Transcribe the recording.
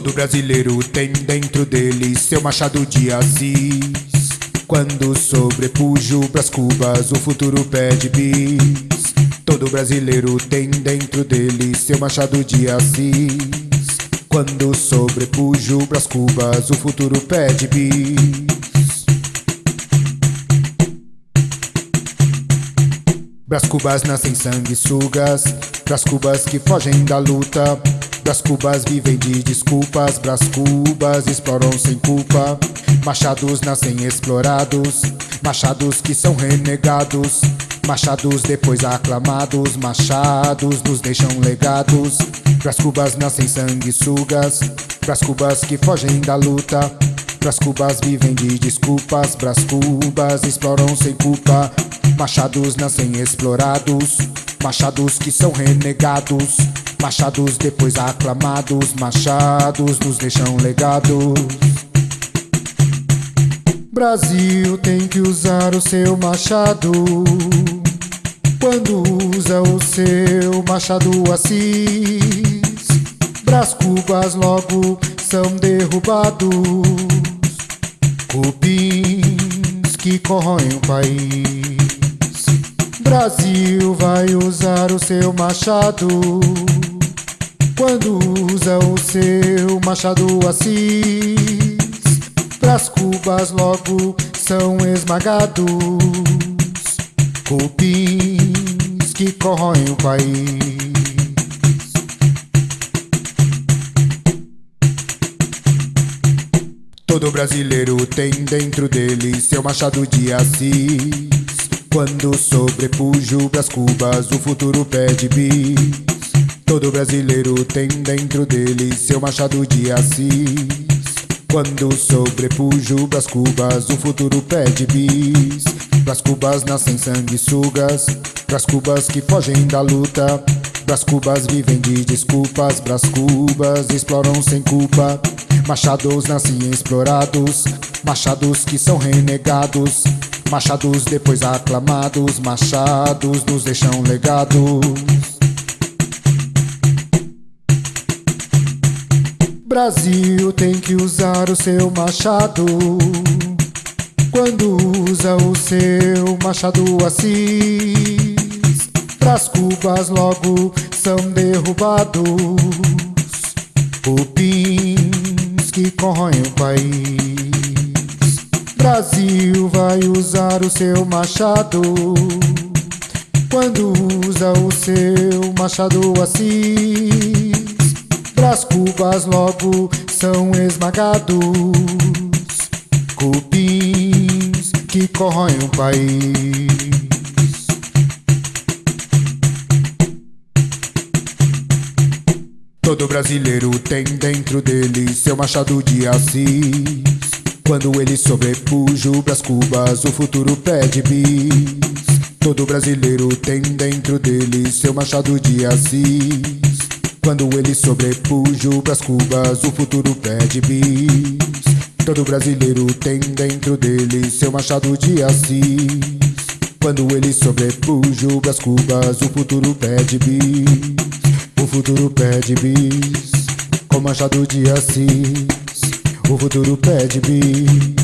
brasileiro tem dentro dele seu machado de Assis. Quando sobrepujo pras cubas, o futuro pede bis. Todo brasileiro tem dentro dele seu machado de Assis. Quando sobrepujo pras cubas, o futuro pede bis. Pras cubas nascem sanguessugas, pras cubas que fogem da luta. Pras cubas vivem de desculpas, pras cubas exploram sem culpa. Machados nascem explorados, machados que são renegados. Machados depois aclamados, machados nos deixam legados. Pras cubas nascem sanguessugas, pras cubas que fogem da luta. Pras cubas vivem de desculpas, pras cubas exploram sem culpa. Machados nascem explorados, machados que são renegados. Machados depois aclamados, machados nos deixam legados. Brasil tem que usar o seu machado. Quando usa o seu machado assis, Brás cubas logo são derrubados. Cupins que corroem o país. Brasil vai usar o seu machado. Quando usa o seu machado assis, pras cubas logo são esmagados. Cupins que corroem o país. Todo brasileiro tem dentro dele seu machado de Assis. Quando sobrepujo pras cubas, o futuro pede bis. Todo brasileiro tem dentro dele seu machado de Assis. Quando sobrepujo pras cubas, o futuro pede bis. Pras cubas nascem sanguessugas, pras cubas que fogem da luta. Pras cubas vivem de desculpas, pras cubas exploram sem culpa. Machados nascem explorados, machados que são renegados. Machados depois aclamados, machados nos deixam legados. Brasil tem que usar o seu machado. Quando usa o seu machado assis, pras cubas logo são derrubados. Cupins que corroem o país. Brasil vai usar o seu machado. Quando usa o seu machado assis, Cubas logo são esmagados. Cupins que corroem o país. Todo brasileiro tem dentro dele seu machado de Assis. Quando ele sobrepuja pras cubas, o futuro pede bis. Todo brasileiro tem dentro dele seu machado de Assis. Quando ele sobrepuja pras cubas, o futuro pede bis. Todo brasileiro tem dentro dele seu machado de Assis. Quando ele sobrepuja pras cubas, o futuro pede bis. O futuro pede bis. Com machado de Assis. O futuro pede bis.